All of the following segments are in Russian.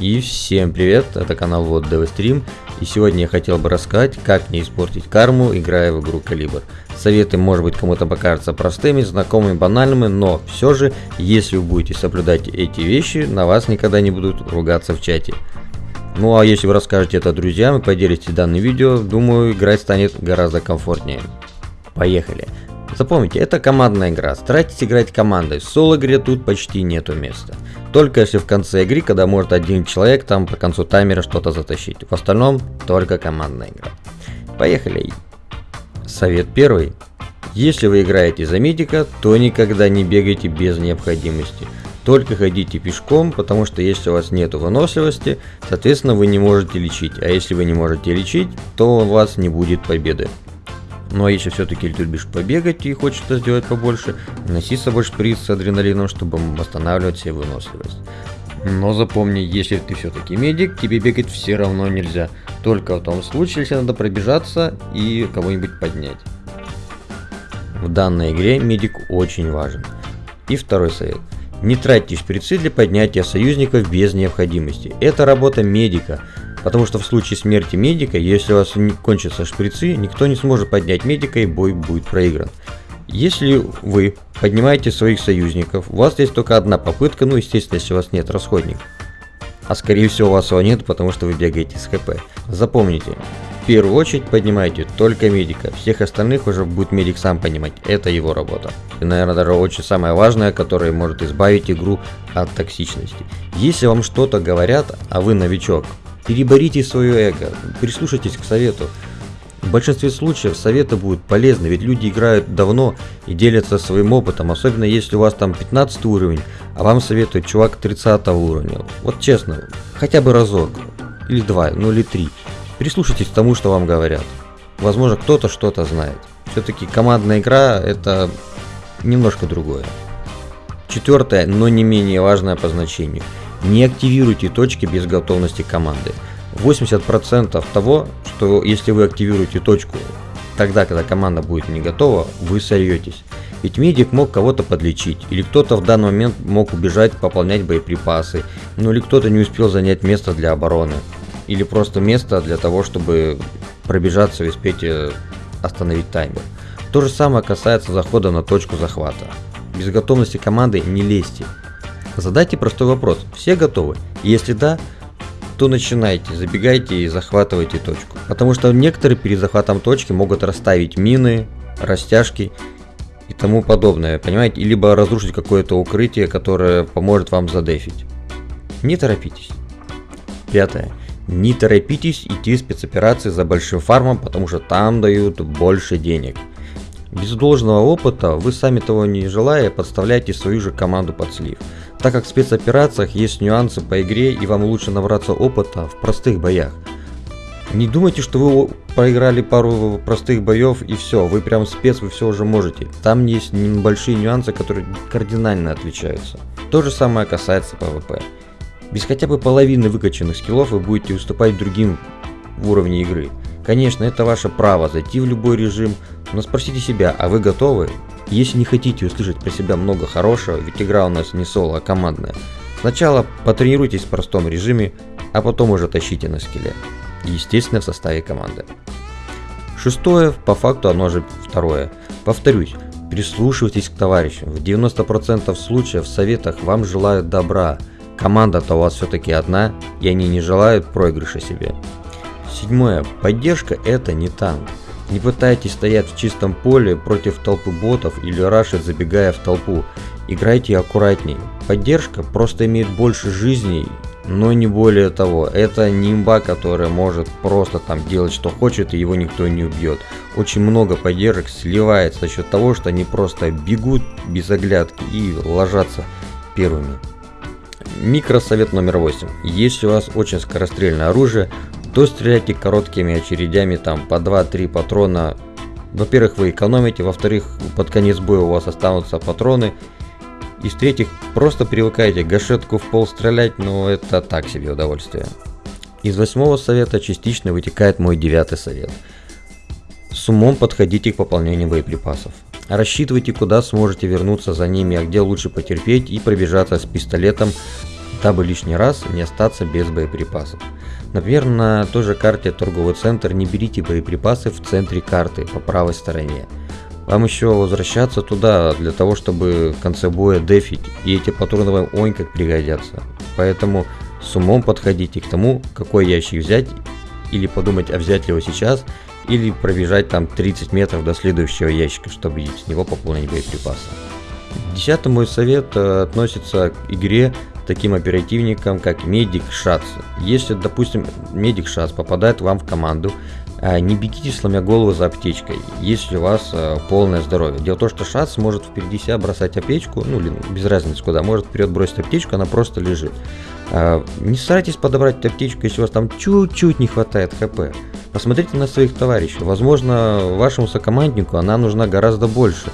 И всем привет, это канал Вот Стрим, и сегодня я хотел бы рассказать, как не испортить карму, играя в игру Калибр. Советы, может быть, кому-то покажутся простыми, знакомыми, банальными, но все же, если вы будете соблюдать эти вещи, на вас никогда не будут ругаться в чате. Ну а если вы расскажете это друзьям и поделитесь данным видео, думаю, играть станет гораздо комфортнее. Поехали! Запомните, это командная игра, старайтесь играть командой, в соло-игре тут почти нету места. Только если в конце игры, когда может один человек там по концу таймера что-то затащить. В остальном только командная игра. Поехали. Совет первый. Если вы играете за медика, то никогда не бегайте без необходимости. Только ходите пешком, потому что если у вас нет выносливости, соответственно вы не можете лечить. А если вы не можете лечить, то у вас не будет победы. Ну а если все-таки любишь побегать и хочешь это сделать побольше, носи с собой шприц с адреналином, чтобы восстанавливать себе выносливость. Но запомни, если ты все-таки медик, тебе бегать все равно нельзя. Только в том случае, если надо пробежаться и кого-нибудь поднять. В данной игре медик очень важен. И второй совет. Не тратьте шприцы для поднятия союзников без необходимости. Это работа медика. Потому что в случае смерти медика, если у вас не кончатся шприцы, никто не сможет поднять медика и бой будет проигран. Если вы поднимаете своих союзников, у вас есть только одна попытка, ну естественно, если у вас нет расходников. А скорее всего у вас его нет, потому что вы бегаете с хп. Запомните, в первую очередь поднимайте только медика, всех остальных уже будет медик сам понимать, это его работа. И, наверное, даже очень самое важное, которое может избавить игру от токсичности. Если вам что-то говорят, а вы новичок, Переборите свое эго, прислушайтесь к совету. В большинстве случаев советы будут полезны, ведь люди играют давно и делятся своим опытом, особенно если у вас там 15 уровень, а вам советует чувак 30 уровня. Вот честно, хотя бы разок, или два, ну или три. Прислушайтесь к тому, что вам говорят. Возможно, кто-то что-то знает. Все-таки командная игра это немножко другое. Четвертое, но не менее важное по значению – не активируйте точки без готовности команды. 80% того, что если вы активируете точку тогда, когда команда будет не готова, вы сольетесь. Ведь медик мог кого-то подлечить, или кто-то в данный момент мог убежать пополнять боеприпасы, ну или кто-то не успел занять место для обороны, или просто место для того, чтобы пробежаться и успеть э, остановить таймер. То же самое касается захода на точку захвата. Без готовности команды не лезьте, Задайте простой вопрос. Все готовы? Если да, то начинайте, забегайте и захватывайте точку. Потому что некоторые перед захватом точки могут расставить мины, растяжки и тому подобное, понимаете? Либо разрушить какое-то укрытие, которое поможет вам задефить. Не торопитесь. Пятое. Не торопитесь идти в спецоперации за большим фармом, потому что там дают больше денег. Без должного опыта вы сами того не желая подставляете свою же команду под слив так как в спецоперациях есть нюансы по игре и вам лучше набраться опыта в простых боях. Не думайте, что вы проиграли пару простых боев и все, вы прям спец, вы все уже можете. Там есть небольшие нюансы, которые кардинально отличаются. То же самое касается PvP. Без хотя бы половины выкачанных скиллов вы будете уступать другим в уровне игры. Конечно, это ваше право зайти в любой режим, но спросите себя, а вы готовы? Если не хотите услышать про себя много хорошего, ведь игра у нас не соло, а командная, сначала потренируйтесь в простом режиме, а потом уже тащите на скеле. Естественно, в составе команды. Шестое, по факту оно же второе. Повторюсь, прислушивайтесь к товарищам. В 90% случаев в советах вам желают добра. Команда-то у вас все-таки одна, и они не желают проигрыша себе. Седьмое. Поддержка это не танк. Не пытайтесь стоять в чистом поле против толпы ботов или рашить, забегая в толпу. Играйте аккуратней. Поддержка просто имеет больше жизней, но не более того. Это не имба, которая может просто там делать что хочет и его никто не убьет. Очень много поддержек сливается за счет того, что они просто бегут без оглядки и ложатся первыми. Микросовет номер 8. Если у вас очень скорострельное оружие, то стреляйте короткими очередями, там по 2-3 патрона. Во-первых, вы экономите, во-вторых, под конец боя у вас останутся патроны. И в-третьих, просто привыкайте гашетку в пол стрелять, но это так себе удовольствие. Из восьмого совета частично вытекает мой девятый совет. С умом подходите к пополнению боеприпасов. Рассчитывайте, куда сможете вернуться за ними, а где лучше потерпеть и пробежаться с пистолетом дабы лишний раз не остаться без боеприпасов. Например, на той же карте торговый центр не берите боеприпасы в центре карты по правой стороне. Вам еще возвращаться туда для того, чтобы в конце боя дефить, и эти патроны вам ой как пригодятся. Поэтому с умом подходите к тому, какой ящик взять, или подумать, а взять ли его сейчас, или пробежать там 30 метров до следующего ящика, чтобы с него пополнить боеприпасы. Десятый мой совет э, относится к игре таким оперативникам, как Медик Шац. Если, допустим, Медик Шац попадает вам в команду, э, не бегите сломя голову за аптечкой, если у вас э, полное здоровье. Дело в том, что Шац может впереди себя бросать аптечку, ну без разницы куда, может вперед бросить аптечку, она просто лежит. Не старайтесь подобрать аптечку, если у вас там чуть-чуть не хватает хп. Посмотрите на своих товарищей. Возможно, вашему сокоманднику она нужна гораздо больше.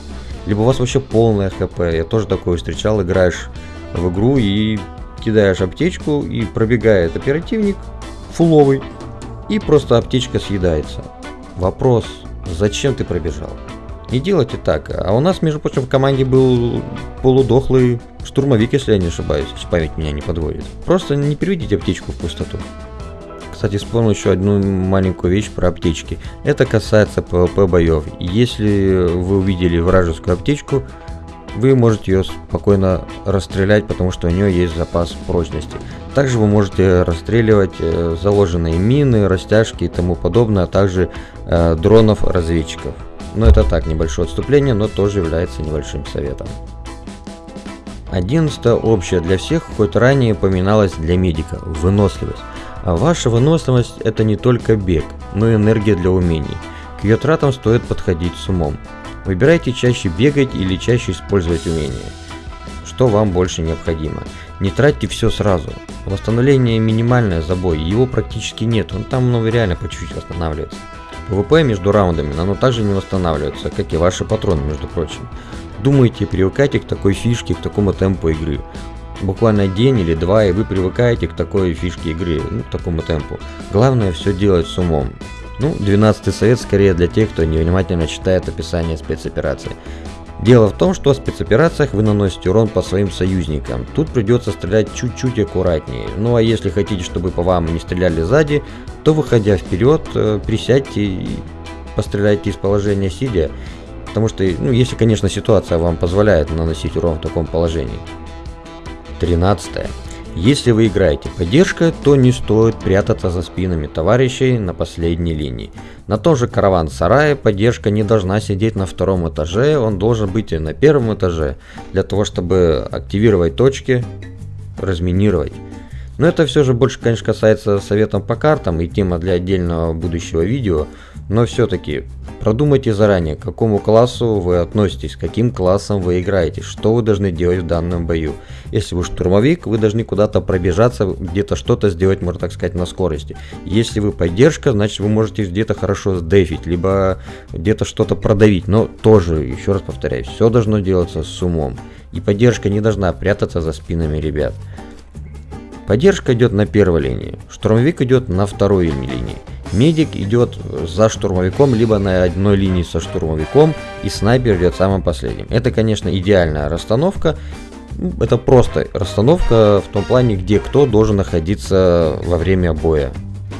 Либо у вас вообще полное хп. Я тоже такое встречал. Играешь в игру и кидаешь аптечку, и пробегает оперативник фуловый, и просто аптечка съедается. Вопрос, зачем ты пробежал? Не делайте так. А у нас, между прочим, в команде был полудохлый штурмовик, если я не ошибаюсь, если память меня не подводит. Просто не переведите аптечку в пустоту. Кстати, вспомнил еще одну маленькую вещь про аптечки. Это касается PvP боев. Если вы увидели вражескую аптечку, вы можете ее спокойно расстрелять, потому что у нее есть запас прочности. Также вы можете расстреливать э, заложенные мины, растяжки и тому подобное, а также э, дронов-разведчиков. Но это так, небольшое отступление, но тоже является небольшим советом. Одиннадцатое общее для всех, хоть ранее упоминалось для медика – выносливость. А ваша выносливость – это не только бег, но и энергия для умений. К ее тратам стоит подходить с умом. Выбирайте чаще бегать или чаще использовать умения. Что вам больше необходимо. Не тратьте все сразу. Восстановление минимальное за бой, его практически нет, он там ну, реально по чуть-чуть восстанавливается. ПВП между раундами оно также не восстанавливается, как и ваши патроны, между прочим. Думайте, привыкайте к такой фишке, к такому темпу игры буквально день или два, и вы привыкаете к такой фишке игры, ну, к такому темпу. Главное все делать с умом. Ну, 12 совет скорее для тех, кто невнимательно читает описание спецоперации. Дело в том, что в спецоперациях вы наносите урон по своим союзникам. Тут придется стрелять чуть-чуть аккуратнее. Ну а если хотите, чтобы по вам не стреляли сзади, то выходя вперед, э, присядьте и постреляйте из положения сидя. Потому что, ну, если, конечно, ситуация вам позволяет наносить урон в таком положении. 13. Если вы играете поддержка, то не стоит прятаться за спинами товарищей на последней линии. На том же караван-сарае поддержка не должна сидеть на втором этаже, он должен быть и на первом этаже, для того чтобы активировать точки, разминировать. Но это все же больше, конечно, касается советов по картам и тема для отдельного будущего видео. Но все-таки продумайте заранее, к какому классу вы относитесь, каким классом вы играете, что вы должны делать в данном бою. Если вы штурмовик, вы должны куда-то пробежаться, где-то что-то сделать, можно так сказать, на скорости. Если вы поддержка, значит вы можете где-то хорошо сдефить, либо где-то что-то продавить. Но тоже, еще раз повторяю, все должно делаться с умом. И поддержка не должна прятаться за спинами ребят. Поддержка идет на первой линии, штурмовик идет на второй линии. Медик идет за штурмовиком, либо на одной линии со штурмовиком, и снайпер идет самым последним. Это, конечно, идеальная расстановка. Это просто расстановка в том плане, где кто должен находиться во время боя.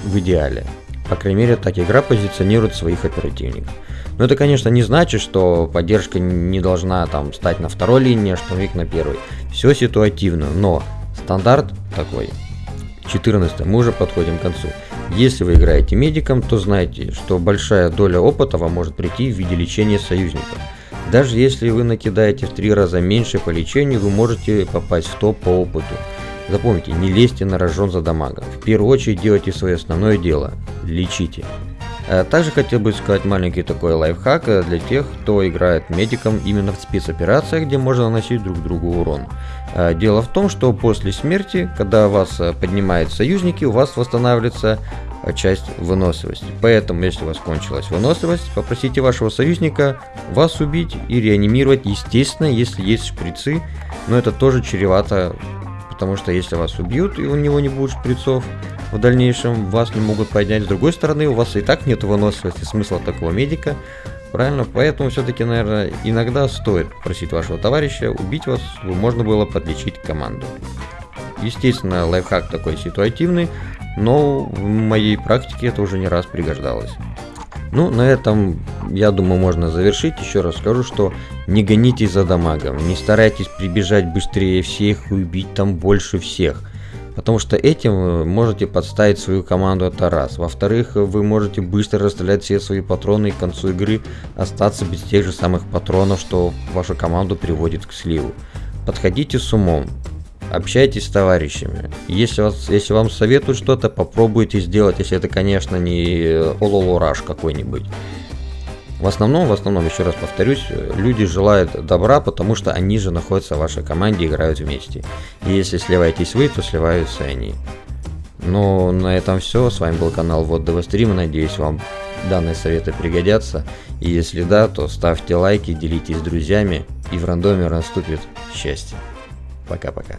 В идеале. По крайней мере, так игра позиционирует своих оперативников. Но это, конечно, не значит, что поддержка не должна там стать на второй линии, а штурмовик на первой. Все ситуативно, но стандарт такой. 14. Мы уже подходим к концу. Если вы играете медиком, то знайте, что большая доля опыта вам может прийти в виде лечения союзников. Даже если вы накидаете в три раза меньше по лечению, вы можете попасть в топ по опыту. Запомните, не лезьте на рожон за дамагом. В первую очередь делайте свое основное дело – лечите. А также хотел бы сказать маленький такой лайфхак э, для тех, кто играет медиком именно в спецоперациях, где можно наносить друг другу урон. А, дело в том, что после смерти, когда вас э, поднимают союзники, у вас восстанавливается э, часть выносливости. Поэтому, если у вас кончилась выносливость, попросите вашего союзника вас убить и реанимировать, естественно, если есть шприцы, но это тоже чревато, потому что если вас убьют и у него не будет шприцов, в дальнейшем вас не могут поднять. С другой стороны, у вас и так нет выносливости, смысла такого медика. Правильно? Поэтому все-таки, наверное, иногда стоит просить вашего товарища убить вас, чтобы можно было подлечить команду. Естественно, лайфхак такой ситуативный, но в моей практике это уже не раз пригождалось. Ну, на этом, я думаю, можно завершить. Еще раз скажу, что не гонитесь за дамагом, не старайтесь прибежать быстрее всех и убить там больше всех. Потому что этим вы можете подставить свою команду, это раз. Во-вторых, вы можете быстро расстрелять все свои патроны и к концу игры остаться без тех же самых патронов, что вашу команду приводит к сливу. Подходите с умом, общайтесь с товарищами. Если, вас, если вам советуют что-то, попробуйте сделать, если это, конечно, не ололораж какой-нибудь. В основном, в основном, еще раз повторюсь, люди желают добра, потому что они же находятся в вашей команде, играют вместе. И если сливаетесь вы, то сливаются они. Ну, на этом все. С вами был канал Вот ДВ Стрим. Надеюсь, вам данные советы пригодятся. И если да, то ставьте лайки, делитесь с друзьями, и в рандоме наступит счастье. Пока-пока.